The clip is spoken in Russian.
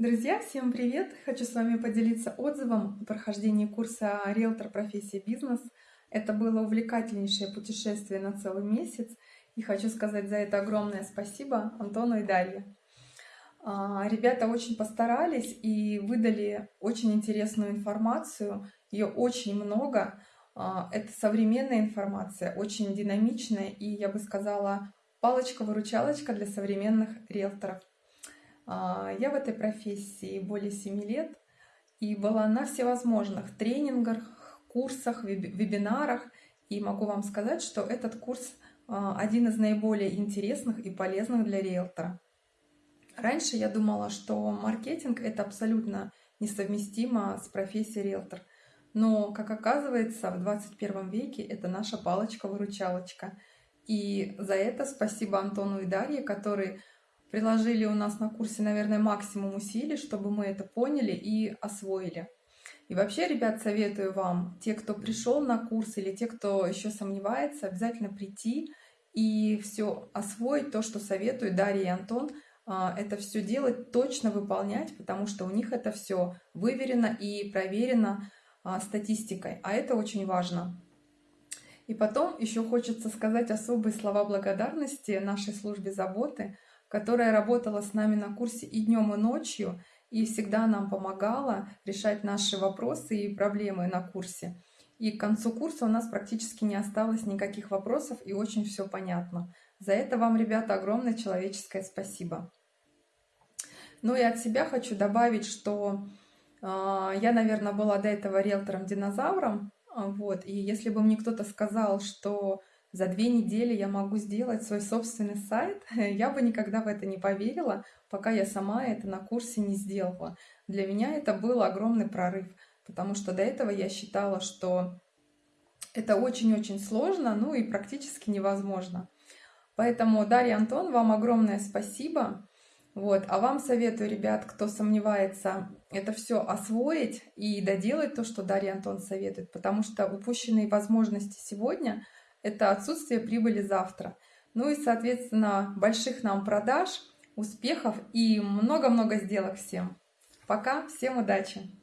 Друзья, всем привет! Хочу с вами поделиться отзывом о прохождении курса «Риэлтор. Профессия. Бизнес». Это было увлекательнейшее путешествие на целый месяц. И хочу сказать за это огромное спасибо Антону и Дарье. А, ребята очень постарались и выдали очень интересную информацию. Ее очень много. А, это современная информация, очень динамичная и, я бы сказала, палочка-выручалочка для современных риэлторов. А, я в этой профессии более 7 лет и была на всевозможных тренингах, курсах, вебинарах. И могу вам сказать, что этот курс а, один из наиболее интересных и полезных для риэлтора. Раньше я думала, что маркетинг – это абсолютно несовместимо с профессией риэлтор. Но, как оказывается, в 21 веке это наша палочка-выручалочка. И за это спасибо Антону и Дарье, которые приложили у нас на курсе, наверное, максимум усилий, чтобы мы это поняли и освоили. И вообще, ребят, советую вам, те, кто пришел на курс или те, кто еще сомневается, обязательно прийти и все освоить, то, что советую Дарья и Антон, а, это все делать, точно выполнять, потому что у них это все выверено и проверено а, статистикой, а это очень важно. И потом еще хочется сказать особые слова благодарности нашей службе заботы – которая работала с нами на курсе и днем, и ночью, и всегда нам помогала решать наши вопросы и проблемы на курсе. И к концу курса у нас практически не осталось никаких вопросов, и очень все понятно. За это вам, ребята, огромное человеческое спасибо. Ну и от себя хочу добавить, что э, я, наверное, была до этого риэлтором-динозавром, вот, и если бы мне кто-то сказал, что за две недели я могу сделать свой собственный сайт, я бы никогда в это не поверила, пока я сама это на курсе не сделала. Для меня это был огромный прорыв, потому что до этого я считала, что это очень-очень сложно, ну и практически невозможно. Поэтому, Дарья Антон, вам огромное спасибо. Вот. А вам советую, ребят, кто сомневается, это все освоить и доделать то, что Дарья Антон советует, потому что упущенные возможности сегодня – это отсутствие прибыли завтра. Ну и, соответственно, больших нам продаж, успехов и много-много сделок всем. Пока, всем удачи!